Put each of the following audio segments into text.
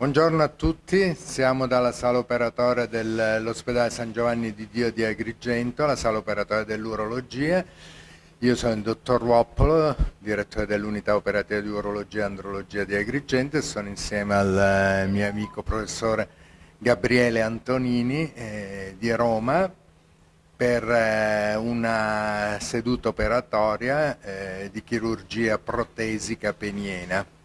Buongiorno a tutti, siamo dalla sala operatoria dell'ospedale San Giovanni di Dio di Agrigento, la sala operatoria dell'urologia. Io sono il dottor Woppolo, direttore dell'unità operativa di urologia e andrologia di Agrigento e sono insieme al mio amico professore Gabriele Antonini eh, di Roma per eh, una seduta operatoria eh, di chirurgia protesica peniena.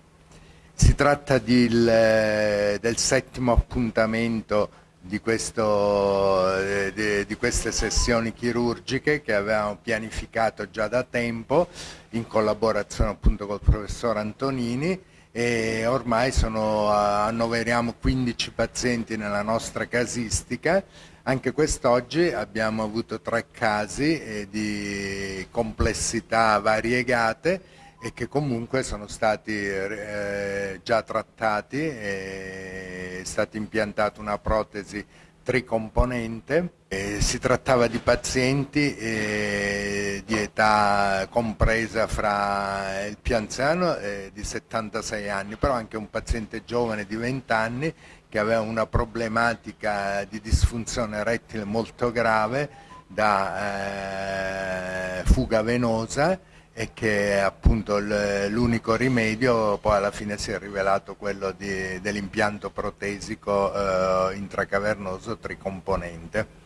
Si tratta di, il, del settimo appuntamento di, questo, eh, di, di, queste sessioni chirurgiche che avevamo pianificato già da tempo in collaborazione appunto col professor Antonini e ormai sono, annoveriamo 15 pazienti nella nostra casistica. Anche quest'oggi abbiamo avuto tre casi eh, di complessità variegate e che comunque sono stati eh, già trattati, è stata impiantata una protesi tricomponente, eh, si trattava di pazienti eh, di età compresa fra il più anziano di 76 anni, però anche un paziente giovane di 20 anni che aveva una problematica di disfunzione rettile molto grave da eh, fuga venosa e che appunto l'unico rimedio poi alla fine si è rivelato quello dell'impianto protesico eh, intracavernoso tricomponente.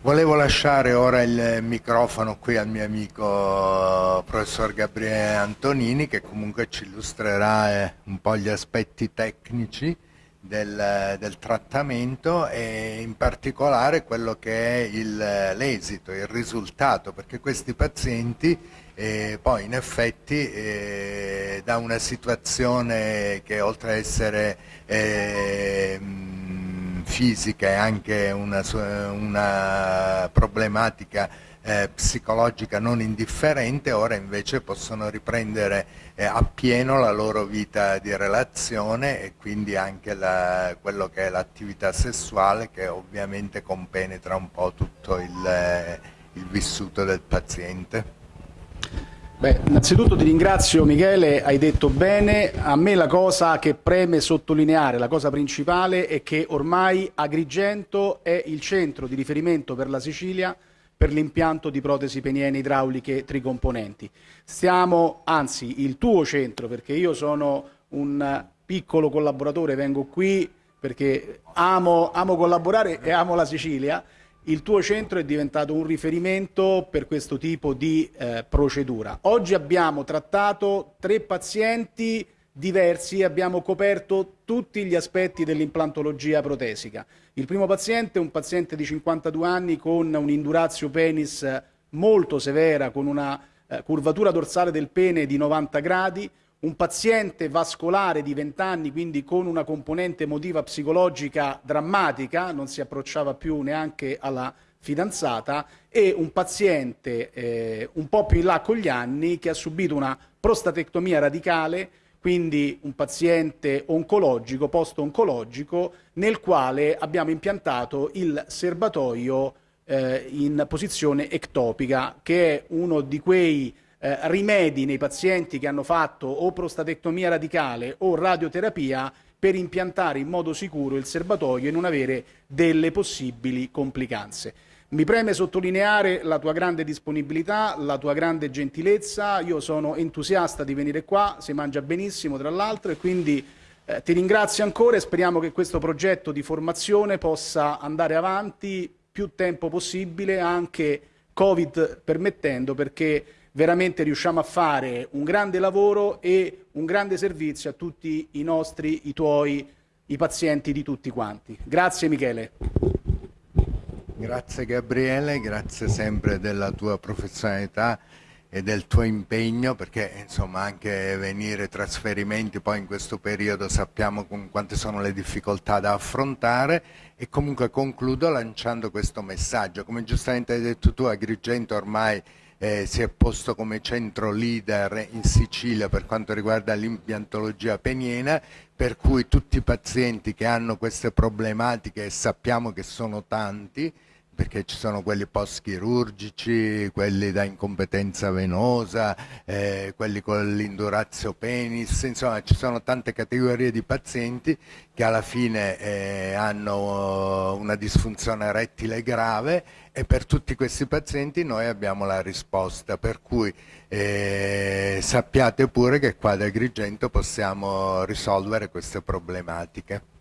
Volevo lasciare ora il microfono qui al mio amico professor Gabriele Antonini che comunque ci illustrerà eh, un po' gli aspetti tecnici del, del, trattamento e in particolare quello che è l'esito, il, il, risultato, perché questi pazienti eh, poi in effetti eh, da una situazione che oltre ad essere eh, fisica e anche una, una problematica eh, psicologica non indifferente, ora invece possono riprendere eh, appieno la loro vita di relazione e quindi anche la, quello che è l'attività sessuale che ovviamente compenetra un po' tutto il, eh, il vissuto del paziente. Beh, innanzitutto ti ringrazio Michele, hai detto bene, a me la cosa che preme sottolineare, la cosa principale è che ormai Agrigento è il centro di riferimento per la Sicilia per l'impianto di protesi peniene idrauliche tricomponenti. Stiamo, anzi, il tuo centro, perché io sono un piccolo collaboratore, vengo qui perché amo, amo collaborare e amo la Sicilia, il tuo centro è diventato un riferimento per questo tipo di eh, procedura. Oggi abbiamo trattato tre pazienti diversi abbiamo coperto tutti gli aspetti dell'implantologia protesica. Il primo paziente è un paziente di 52 anni con un'indurazio penis molto severa, con una eh, curvatura dorsale del pene di 90 gradi, un paziente vascolare di 20 anni, quindi con una componente emotiva psicologica drammatica, non si approcciava più neanche alla fidanzata, e un paziente eh, un po' più in là con gli anni che ha subito una prostatectomia radicale quindi un paziente oncologico, post-oncologico, nel quale abbiamo impiantato il serbatoio eh, in posizione ectopica, che è uno di quei eh, rimedi nei pazienti che hanno fatto o prostatectomia radicale o radioterapia per impiantare in modo sicuro il serbatoio e non avere delle possibili complicanze. Mi preme sottolineare la tua grande disponibilità, la tua grande gentilezza, io sono entusiasta di venire qua, si mangia benissimo tra l'altro e quindi eh, ti ringrazio ancora e speriamo che questo progetto di formazione possa andare avanti più tempo possibile, anche Covid permettendo, perché veramente riusciamo a fare un grande lavoro e un grande servizio a tutti i nostri, i tuoi, i pazienti di tutti quanti. Grazie Michele. Grazie Gabriele, grazie sempre della tua professionalità e del tuo impegno perché insomma anche venire trasferimenti poi in questo periodo sappiamo quante sono le difficoltà da affrontare e comunque concludo lanciando questo messaggio. Come giustamente hai detto tu Agrigento ormai eh, si è posto come centro leader in Sicilia per quanto riguarda l'impiantologia peniena per cui tutti i pazienti che hanno queste problematiche e sappiamo che sono tanti perché ci sono quelli post-chirurgici, quelli da incompetenza venosa, eh, quelli con l'indurazio penis, insomma ci sono tante categorie di pazienti che alla fine eh, hanno una disfunzione erettile grave e per tutti questi pazienti noi abbiamo la risposta, per cui eh, sappiate pure che qua ad Agrigento possiamo risolvere queste problematiche.